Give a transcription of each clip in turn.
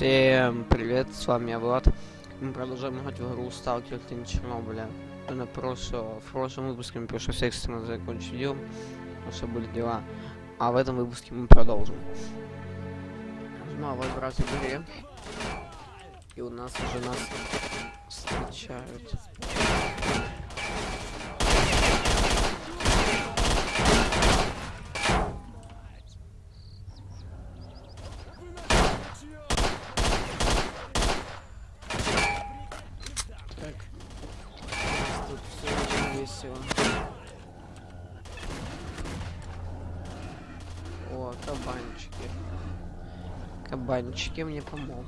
Всем привет, с вами я Влад. Мы продолжаем играть в игру Сталкер Тень Чернобыля. На прошлом, в прошлом выпуске мы пришлось экстренно закончить видео, потому что были дела. А в этом выпуске мы продолжим. Нажимаю выбрать в игре. И у нас уже нас встречают. Так. Тут все очень весело. О, кабанчики. Кабанчики мне помогут.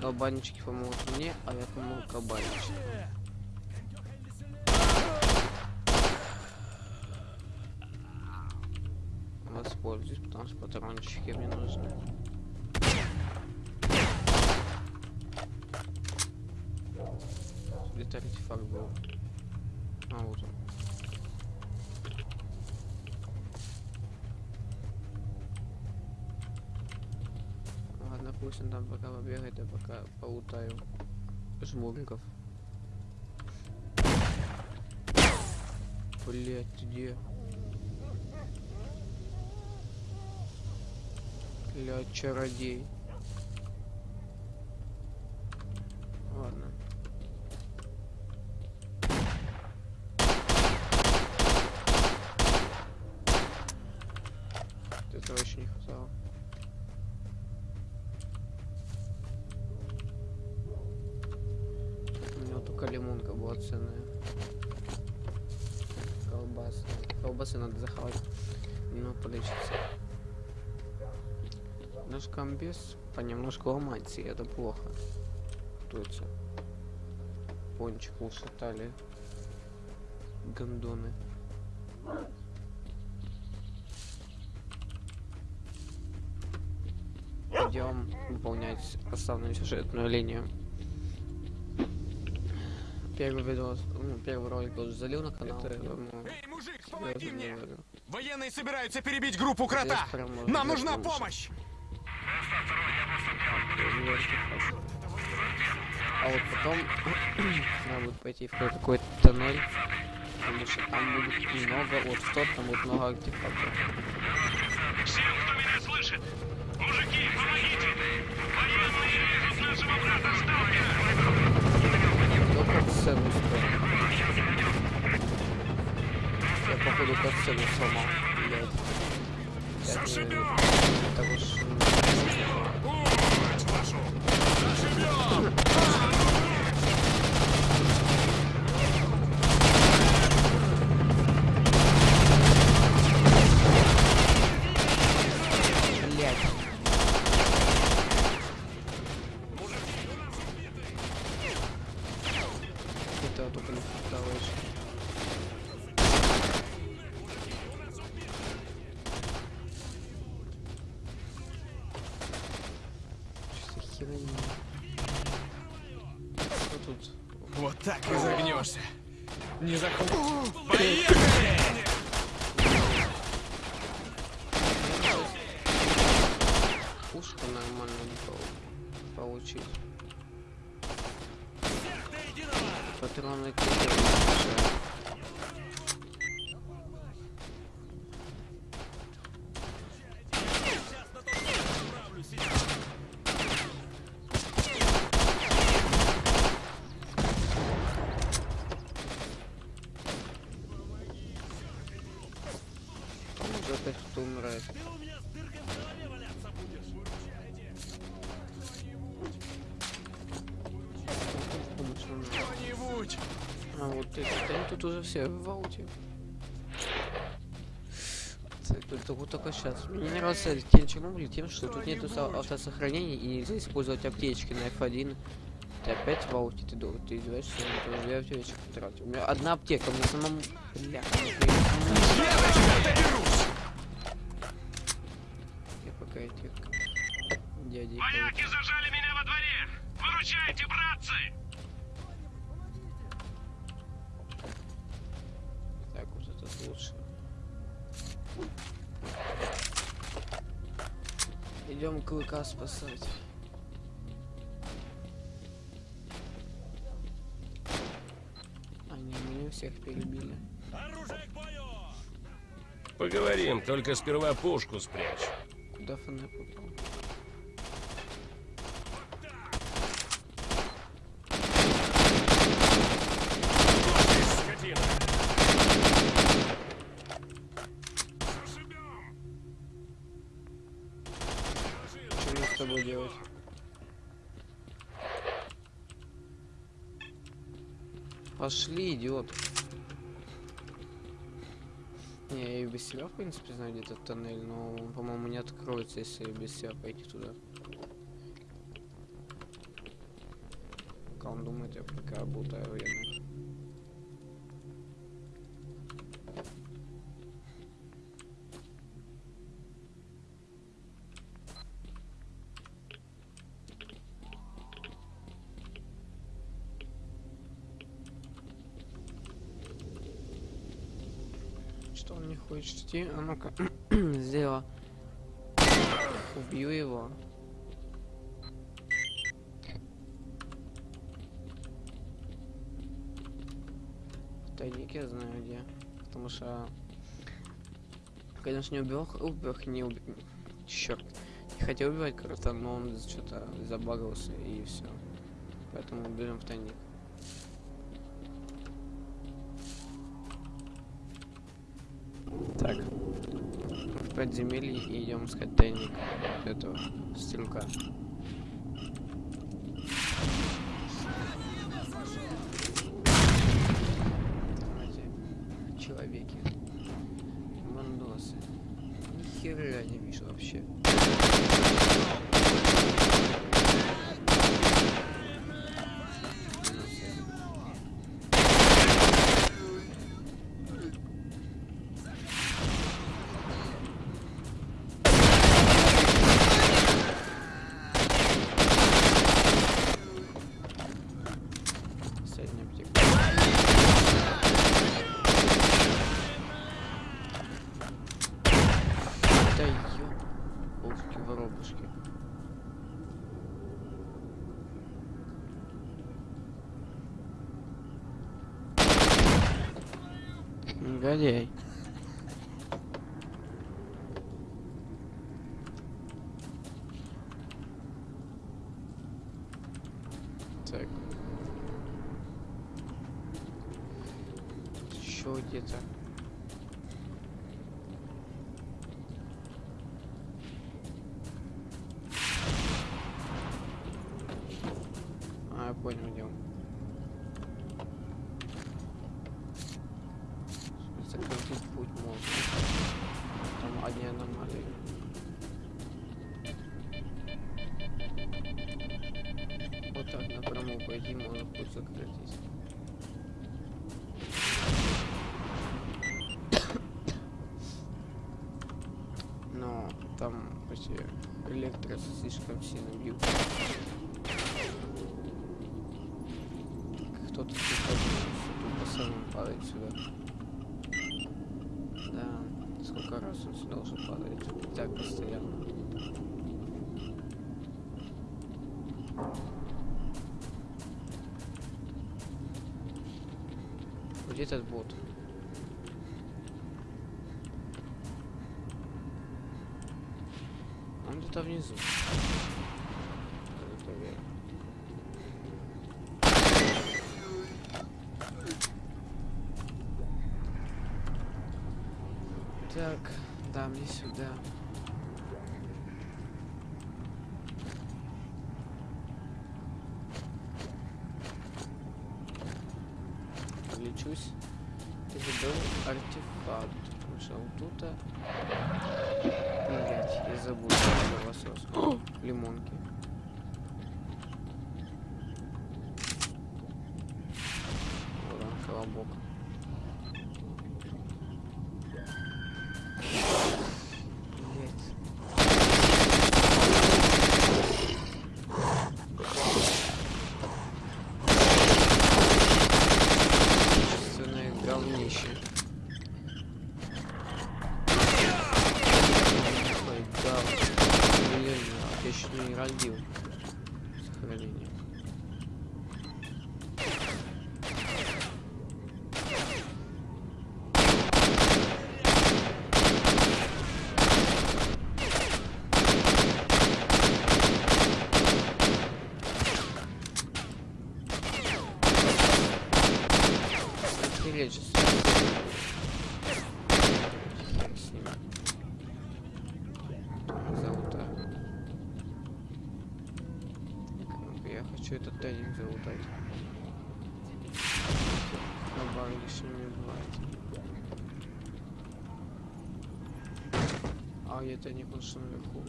Кабанчики помогут мне, а я помогу кабанчикам. Воспользуюсь, потому что патрончики мне нужны. Где-то артефакт был. А, вот он. Ладно, пусть он там пока побегает, я пока полутаю жмуриков. Блять, где? Бля, чародей. Ладно. Этого еще не хватало. Только лимонка была ценная. Колбасы. Колбасы надо захавать. Немного полечиться. Наш комбез понемножку ломается, и это плохо. Это? Пончик ушатали. Гондоны. Идем выполнять основную сюжетную линию. Первый видос, ну, первый ролик я уже залил на канал. Это- поэтому Эй, мужик, помоги мне! говорю. Военные собираются перебить группу крота! Прям Нам нужна помощь! А вот потом надо будет пойти в какой-то тоннель, потому что там будет много, вот в тот там будет много артефактов. Всем, кто меня слышит! Мужики, помогите! Военные режут нашего брата Сталкера! Кто катсцену строит? Я походу катсцену сломал. Блядь. Я не верю. Так уж... м, Мать вашу! Заживем! Блядь. Этого только не хватало еще. Что за херня? Что тут? Вот так и загнешься. Не заход... Поехали! Пушку нормально не пол- получить. Патроны кидают. Уже опять кто умирает. Помочь нам надо. Кто-нибудь! А вот эти, да они тут уже все в ауте. Только, вот только сейчас. Мне не нравится Тень Чернобыля тем, что тут нету со- автосохранения и нельзя использовать аптечки на F1. Ты опять в ауте, ты, ты издеваешься, я тоже две аптечки потратил. У меня одна аптека, мне самому... Бля, Я я пока. Вояки зажали Идем клыка спасать. Они меня всех перебили. Поговорим, только сперва пушку спрячь. Куда фонарь попал? Скотина. Что мне с тобой делать? Пошли, идиот. Не, я и без себя, в принципе, знаю где-то тоннель, но, он, по-моему, не откроется, если без себя пойти туда. Пока он думает, я пока работаю время. Идти? А ну-ка, сделала. Убью его. Тайник я знаю где. Потому что... Конечно, не убил, убил, не убил. Черт. Не хотел убивать крота, но он что-то забагался и все. Поэтому берем в тайник. Так. В подземелье и идем искать тайник этого стрелка. Давайте. Человеки. Мандосы. Ни хера не вижу вообще. Так. Еще где-то. А, я понял, где он. Сократить путь можно. Там одни аномалии. Вот так напрямую пойти можно путь сократить. Но там почти электро слишком сильно бьют. Кто-то по самому падает сюда. Да, сколько раз он сюда уже падает. И так постоянно. Где этот бот? Он где-то внизу. Так, да, мне сюда. Лечусь. И забыл артефакт. Нашел тут. Блять, я забыл лимонки. Вот он, колобок. Блять. Качественное говнище. Ой, да, блин. умереть сейчас. Хер с ним. Залутаю. Ну-ка, Я хочу этот тайник залутать. На бар лишними бывает. А я тайник он что наверху.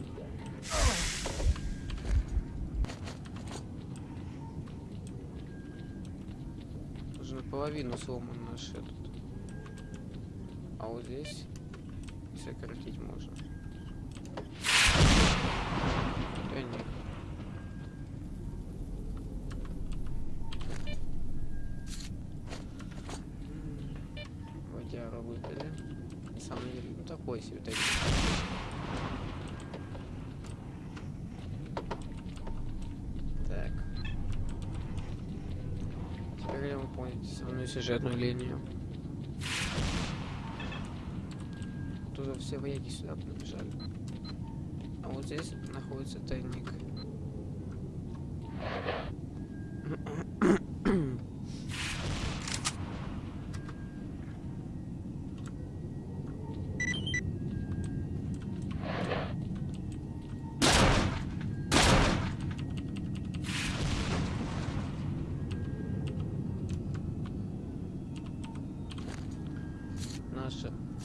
Уже наполовину сломан наш этот. А вот здесь сократить можно. Да нет. М, Водяру выпили. На самом деле, ну такой себе тайник. Так. Теперь я выполнить основную сюжетную линию. Тут все вояки сюда побежали. А вот здесь находится тайник.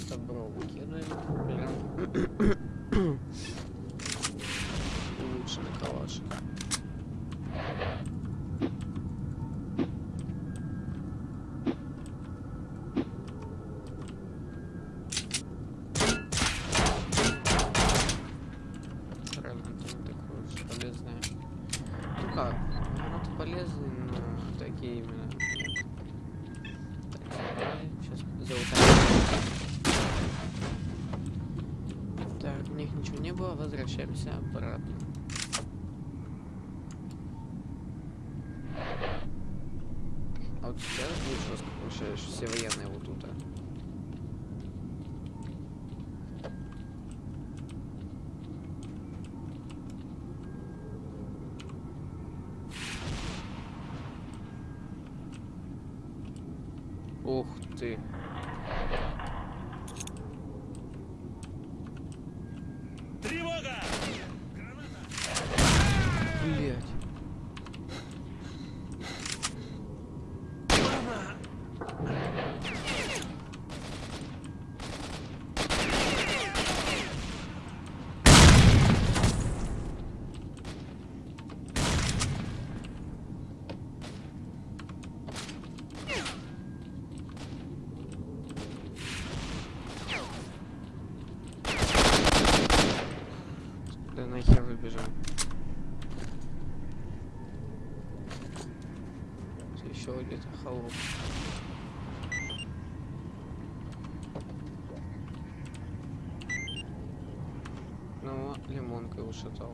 Добро выкидываем. Берем улучшенный калаш. Правильно, это не такое уж полезное. Ну как, оно-то полезное, но такие именно нет. Так, забрали. Сейчас залутаем. Так, в них ничего не было, возвращаемся обратно. А вот сейчас будет жестко, что все военные вот тут. а. Ух ты. Тревога! Блять. Да нахер выбежал. Еще где-то холоп. Ну, лимонкой ушатал.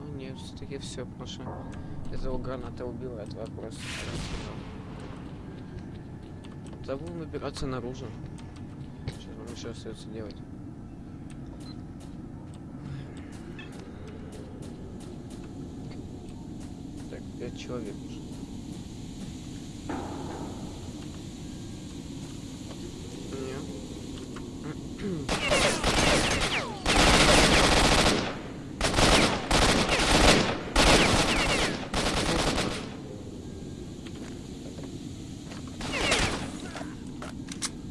А нет, все-таки все, потому что этого граната убивает вопрос. Да будем выбираться наружу. Сейчас вам еще остается делать. Так, пять человек уже.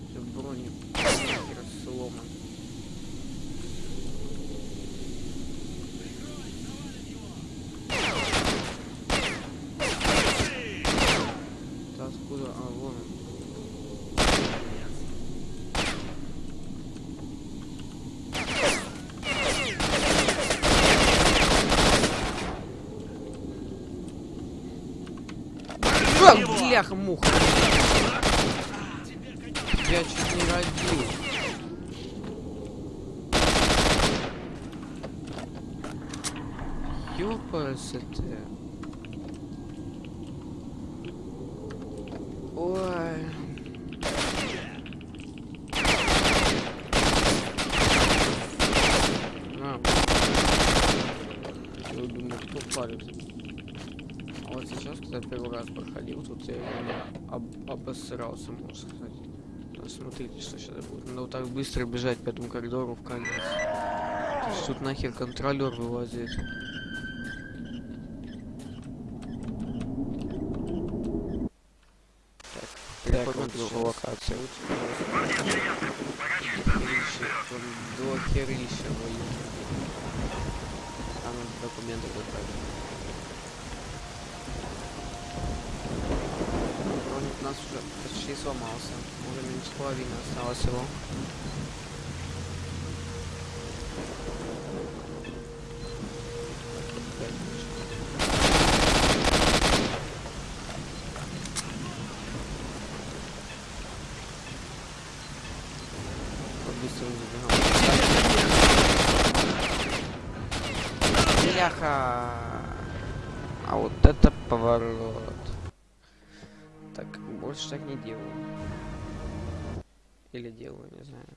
Всё брони нахер сломан. Да откуда? А, вон он. А, бляха муха. Я чуть не родил. Ёпарасоте. Ой. когда первый раз проходил, тут я реально обосрался, можно сказать. Ну, Смотрите, что сейчас будет. Надо вот так быстро бежать по этому коридору в конец. Тут нахер контролер вылазит. Так, переходим nas, nas, nas, nas, nas, nas, nas, nas, nas, Или делаю, не знаю.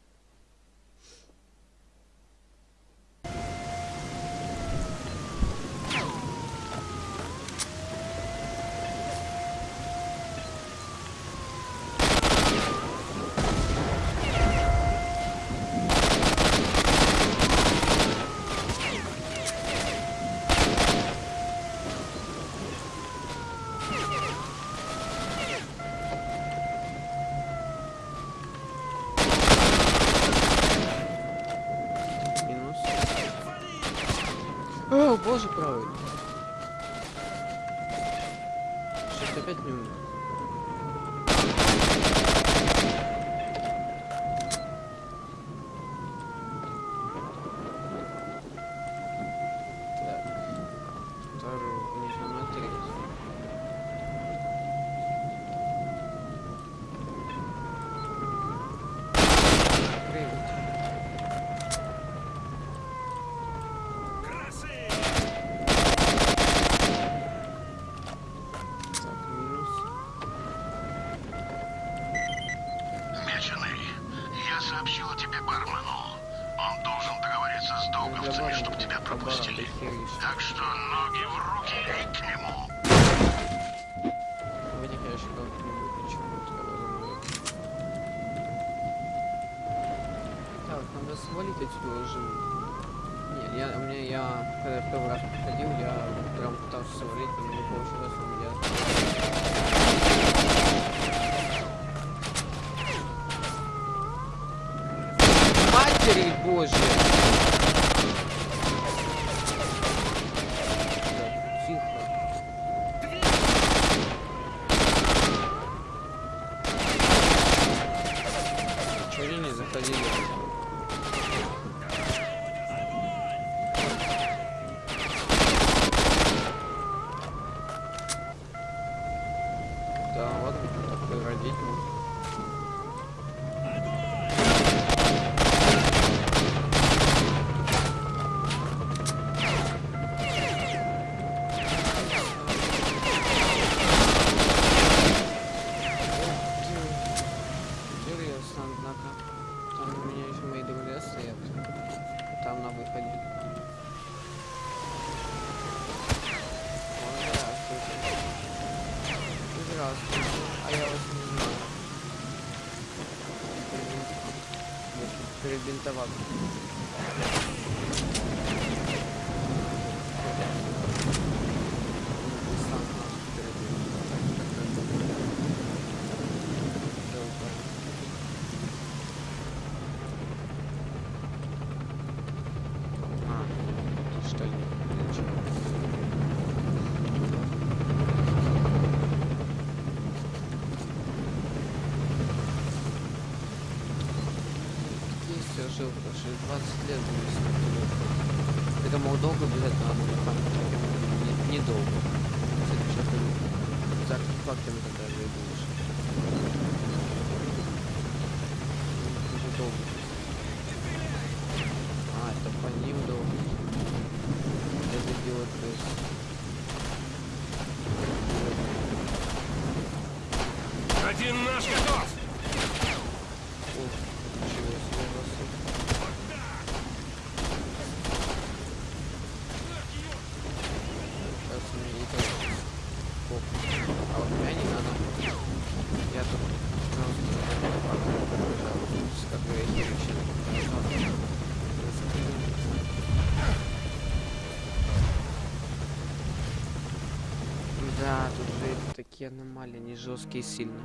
Что ли? Есть я жил, потому что 20 лет с Это мол долго бежать надо, но там не- недолго. Кстати, сейчас так фактами тогда будешь. Уже долго. Такие аномалии, они жесткие сильно.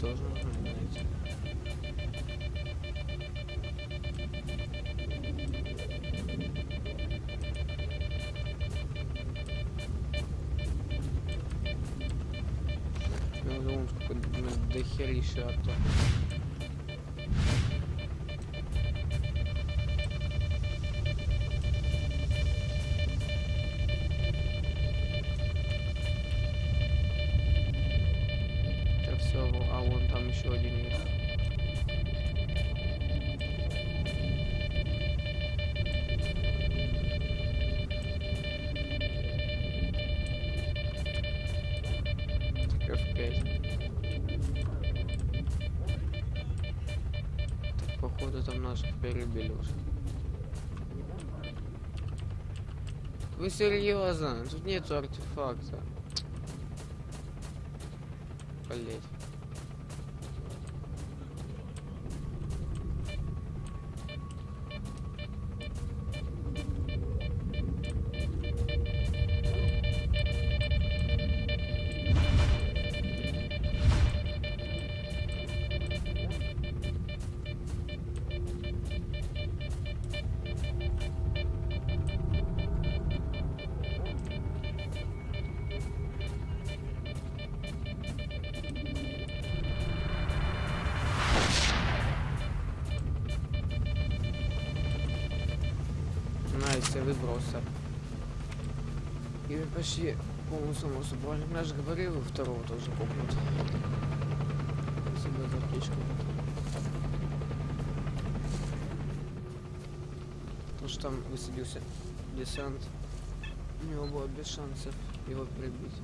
Тоже нужно найти. Я думаю, сколько до-. Так, F5. Так, походу там наших перебили уже. Вы серьезно? Тут нету артефакта. Блять. Почти полностью собой. Я же говорил, второго тоже купнут. Спасибо за птичку. Потому что там высадился десант. У него было без шансов его прибить.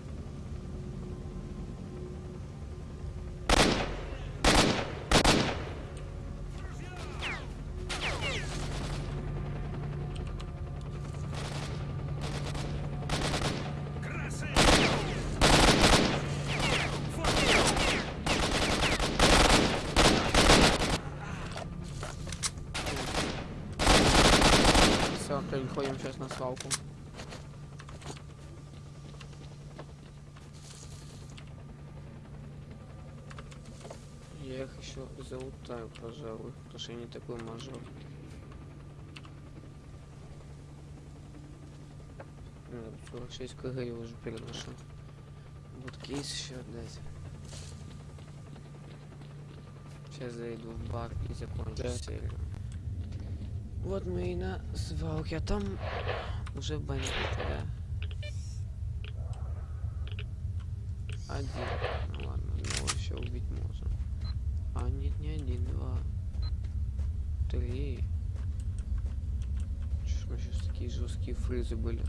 Все, переходим сейчас на свалку. Я их еще залутаю, пожалуй, потому что я не такой мажор. Надо 46 кг я уже переношу. Вот кейс еще отдать. Сейчас зайду в бар и закончу серию. Вот мы и на свалке, а там уже бандиты, да. Один. Ну ладно, одного еще убить можно. А нет, не один, два. Три. Что ж мы сейчас такие жесткие фризы были.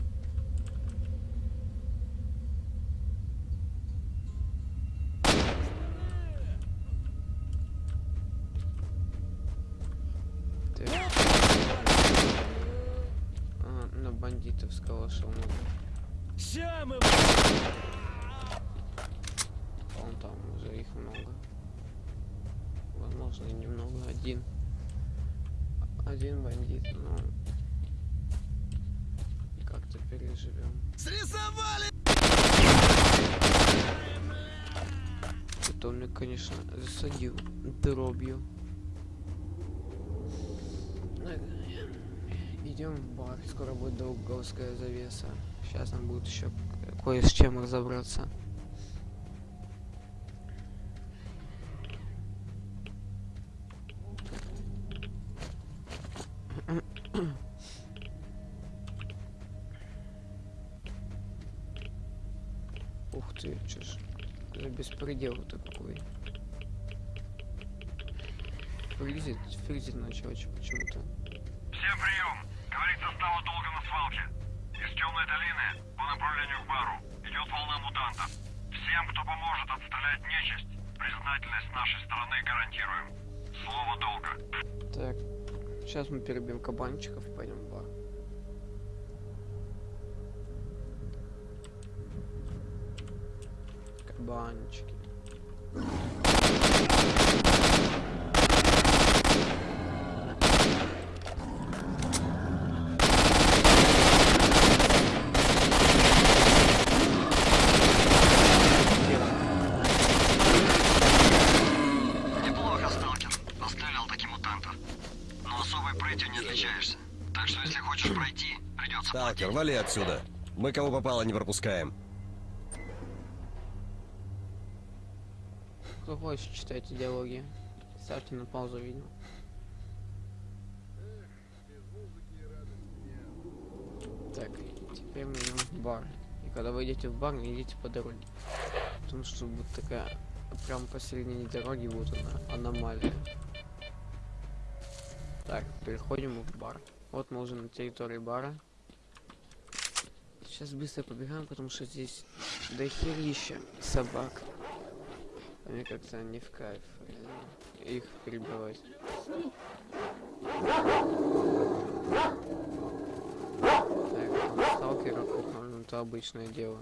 Срисовали! Это он меня, конечно, засадил дробью. Идем в бар, скоро будет долговская завеса. Сейчас нам будет еще кое с чем разобраться. Беспредел-то какой. Фризит, фризит начал почему-то. Всем прием! Говорит состава долга на свалке. Из темной долины по направлению к бару идет волна мутантов. Всем, кто поможет отстрелять нечисть, признательность нашей стороны гарантируем. Слово долга. Так, сейчас мы перебьем кабанчиков и пойдем в бар. Кабанчики. Неплохо, сталкер. Пострелял таки мутантов. Но особой прытью не отличаешься. Так что если хочешь пройти, придется Сталкер, вали отсюда. Мы кого попало не пропускаем. Кто хочет читать диалоги, ставьте на паузу видео. Так, теперь мы идем в бар. И когда вы идете в бар, не идите по дороге. Потому что будет такая прям посередине дороги будет она аномалия. Так, переходим в бар. Вот мы уже на территории бара. Сейчас быстро побегаем, потому что здесь дохерища собак. А Мне как-то не в кайф э, их перебивать. Так, сталкера кухнули, ну это обычное дело.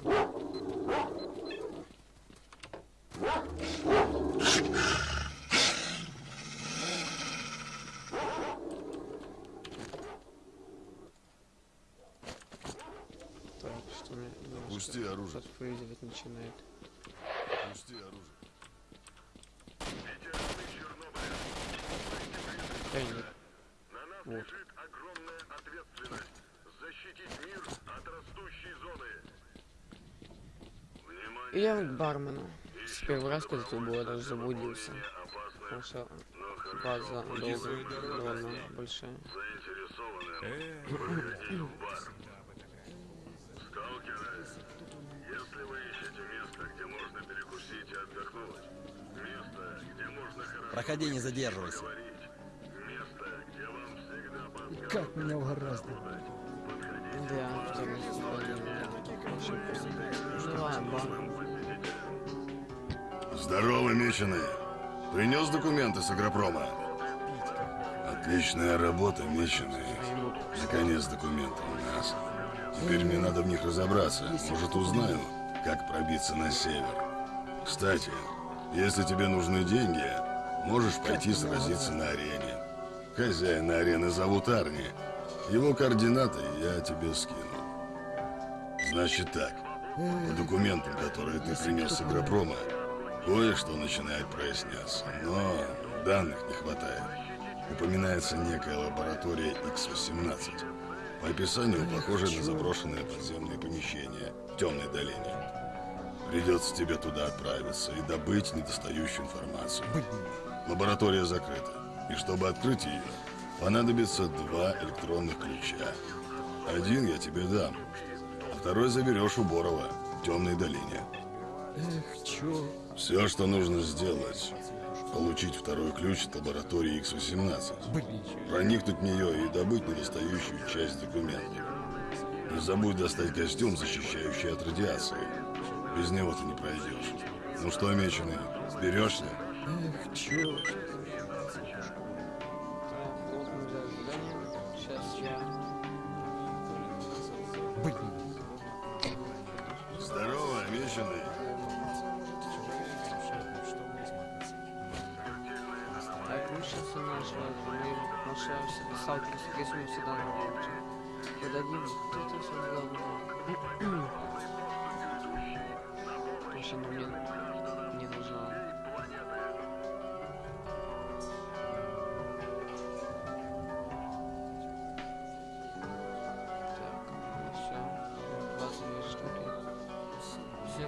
Так, что мне немножко Опусти оружие. подфризивать начинает. Да нет. Вот. И я к бармену. С первый раз, когда тут был, я даже заблудился. Потому что база долго довольно большая. Проходи, не задерживайся. место, где вам всегда Как меня угораздило. Да, второй. Ну ладно. Здорово, меченый. Принес документы с агропрома? Отличная работа, меченый. Наконец документы у нас. Теперь мне надо в них разобраться. Может, узнаю, как пробиться на север. Кстати, если тебе нужны деньги, можешь пойти сразиться на арене. Хозяина арены зовут Арни. Его координаты я тебе скину. Значит так, по документам, которые ты принес с агропрома, кое-что начинает проясняться, но данных не хватает. Упоминается некая лаборатория X-18. По описанию похоже на заброшенное подземное помещение в темной долине. Придется тебе туда отправиться и добыть недостающую информацию. Лаборатория закрыта, и чтобы открыть ее, понадобится два электронных ключа. Один я тебе дам, а второй заберешь у Борова в темной долине. Эх, чё? Все, что нужно сделать, получить второй ключ от лаборатории X-18, проникнуть в нее и добыть недостающую часть документов. Не забудь достать костюм, защищающий от радиации. Без него ты не пройдешь. Ну что, меченый, берешься? Эх, я Здорово, меченый. Так, мы сейчас у нашего, мы наша всегда сталкиваемся, если мы всегда находимся. Подадим, вот это все главное. Ну, мне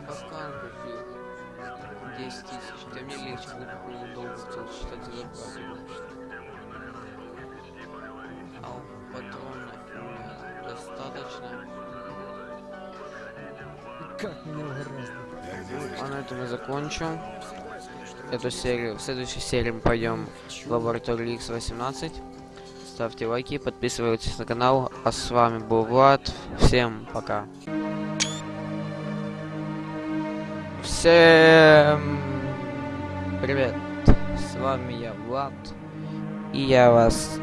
купил. 10 тысяч. Да мне легче, по-моему долго хотел считать зарплату. А патронов у меня достаточно. Как меня угораздило. А на этом я закончу эту серию. В следующей серии мы пойдем в лабораторию X18. Ставьте лайки, подписывайтесь на канал. А с вами был Влад. Всем пока. Всем привет. С вами я, Влад. И я вас